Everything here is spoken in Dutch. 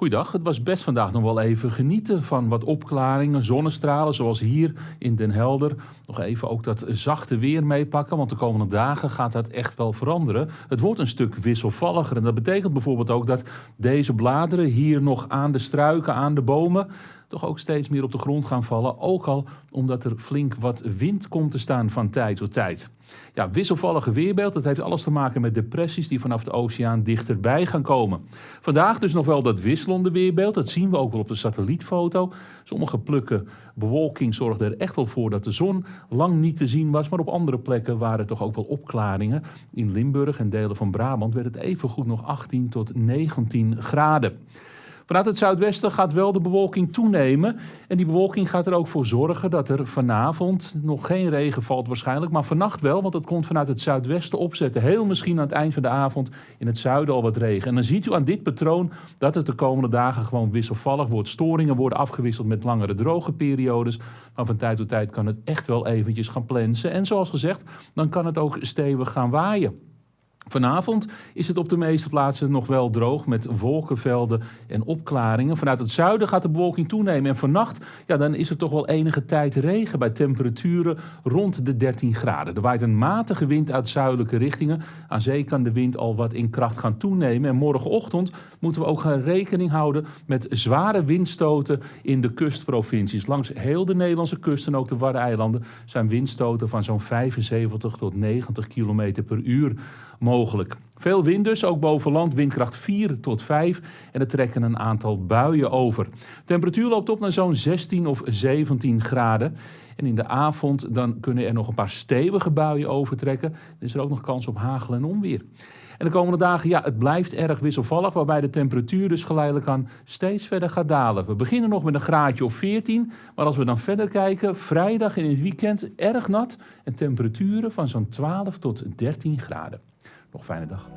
Goeiedag, het was best vandaag nog wel even genieten van wat opklaringen, zonnestralen zoals hier in Den Helder. Nog even ook dat zachte weer meepakken, want de komende dagen gaat dat echt wel veranderen. Het wordt een stuk wisselvalliger en dat betekent bijvoorbeeld ook dat deze bladeren hier nog aan de struiken, aan de bomen toch ook steeds meer op de grond gaan vallen. Ook al omdat er flink wat wind komt te staan van tijd tot tijd. Ja, wisselvallige weerbeeld, dat heeft alles te maken met depressies die vanaf de oceaan dichterbij gaan komen. Vandaag dus nog wel dat wisselende weerbeeld, dat zien we ook wel op de satellietfoto. Sommige plukken bewolking zorgden er echt wel voor dat de zon lang niet te zien was, maar op andere plekken waren toch ook wel opklaringen. In Limburg en delen van Brabant werd het evengoed nog 18 tot 19 graden. Vanuit het zuidwesten gaat wel de bewolking toenemen. En die bewolking gaat er ook voor zorgen dat er vanavond nog geen regen valt waarschijnlijk. Maar vannacht wel, want het komt vanuit het zuidwesten opzetten. Heel misschien aan het eind van de avond in het zuiden al wat regen. En dan ziet u aan dit patroon dat het de komende dagen gewoon wisselvallig wordt. Storingen worden afgewisseld met langere droge periodes. Maar van tijd tot tijd kan het echt wel eventjes gaan plensen. En zoals gezegd, dan kan het ook stevig gaan waaien. Vanavond is het op de meeste plaatsen nog wel droog met wolkenvelden en opklaringen. Vanuit het zuiden gaat de bewolking toenemen en vannacht ja, dan is er toch wel enige tijd regen bij temperaturen rond de 13 graden. Er waait een matige wind uit zuidelijke richtingen. Aan zee kan de wind al wat in kracht gaan toenemen. En morgenochtend moeten we ook gaan rekening houden met zware windstoten in de kustprovincies. Langs heel de Nederlandse kust en ook de Waddeneilanden zijn windstoten van zo'n 75 tot 90 km per uur mogelijk. Veel wind dus, ook boven land, windkracht 4 tot 5 en er trekken een aantal buien over. temperatuur loopt op naar zo'n 16 of 17 graden. En in de avond dan kunnen er nog een paar stevige buien overtrekken. Er is er ook nog kans op hagel en onweer. En de komende dagen, ja, het blijft erg wisselvallig, waarbij de temperatuur dus geleidelijk aan steeds verder gaat dalen. We beginnen nog met een graadje of 14, maar als we dan verder kijken, vrijdag in het weekend erg nat en temperaturen van zo'n 12 tot 13 graden. Nog fijne dag.